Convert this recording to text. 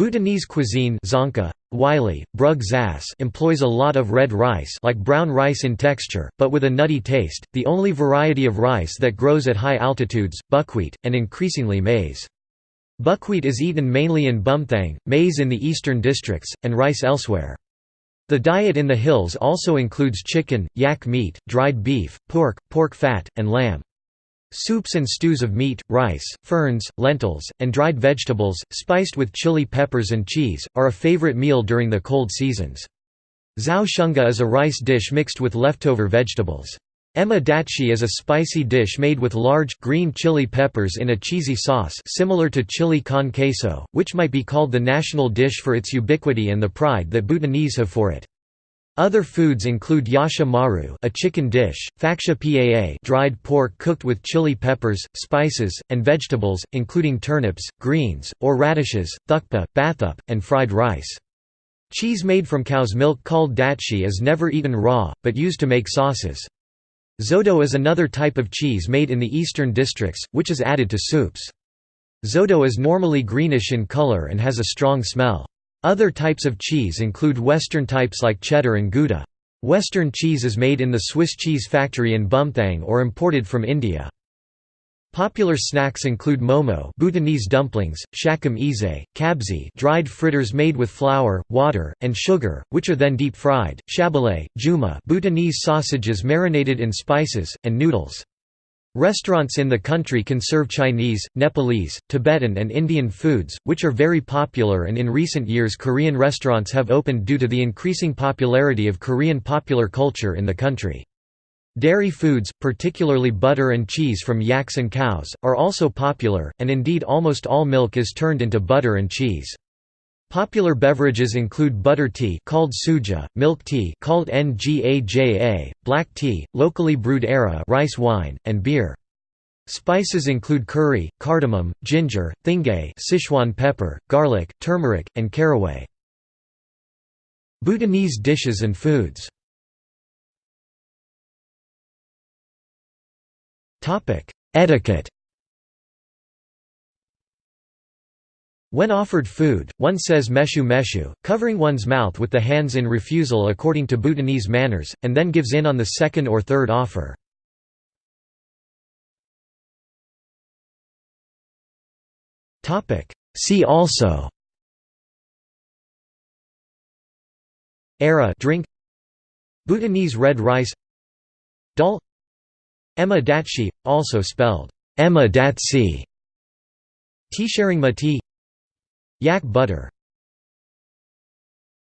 Bhutanese cuisine Dzongkha, Wylie, Brug employs a lot of red rice like brown rice in texture, but with a nutty taste, the only variety of rice that grows at high altitudes, buckwheat, and increasingly maize. Buckwheat is eaten mainly in Bumthang, maize in the eastern districts, and rice elsewhere. The diet in the hills also includes chicken, yak meat, dried beef, pork, pork fat, and lamb. Soups and stews of meat, rice, ferns, lentils, and dried vegetables, spiced with chili peppers and cheese, are a favorite meal during the cold seasons. Zhao shunga is a rice dish mixed with leftover vegetables. Ema is a spicy dish made with large, green chili peppers in a cheesy sauce similar to chili con queso, which might be called the national dish for its ubiquity and the pride that Bhutanese have for it. Other foods include yasha maru a chicken dish, faksha paa dried pork cooked with chili peppers, spices, and vegetables, including turnips, greens, or radishes, thukpa, bathup, and fried rice. Cheese made from cow's milk called datshi is never eaten raw, but used to make sauces. Zodo is another type of cheese made in the eastern districts, which is added to soups. Zodo is normally greenish in color and has a strong smell. Other types of cheese include Western types like cheddar and Gouda. Western cheese is made in the Swiss cheese factory in Bumthang or imported from India. Popular snacks include momo Bhutanese dumplings, shakam ize, kabzi dried fritters made with flour, water, and sugar, which are then deep-fried, shabale, juma Bhutanese sausages marinated in spices, and noodles. Restaurants in the country can serve Chinese, Nepalese, Tibetan and Indian foods, which are very popular and in recent years Korean restaurants have opened due to the increasing popularity of Korean popular culture in the country. Dairy foods, particularly butter and cheese from yaks and cows, are also popular, and indeed almost all milk is turned into butter and cheese. Popular beverages include butter tea called suja, milk tea called ngaja, black tea, locally brewed ara rice wine, and beer. Spices include curry, cardamom, ginger, thingay Sichuan pepper, garlic, turmeric, and caraway. Bhutanese dishes and foods Etiquette When offered food, one says meshu meshu, covering one's mouth with the hands in refusal according to Bhutanese manners, and then gives in on the second or third offer. See also. Ara drink. Bhutanese red rice. Dal. Ema datshi, also spelled Ema datsi Tea sharing ma tea Yak butter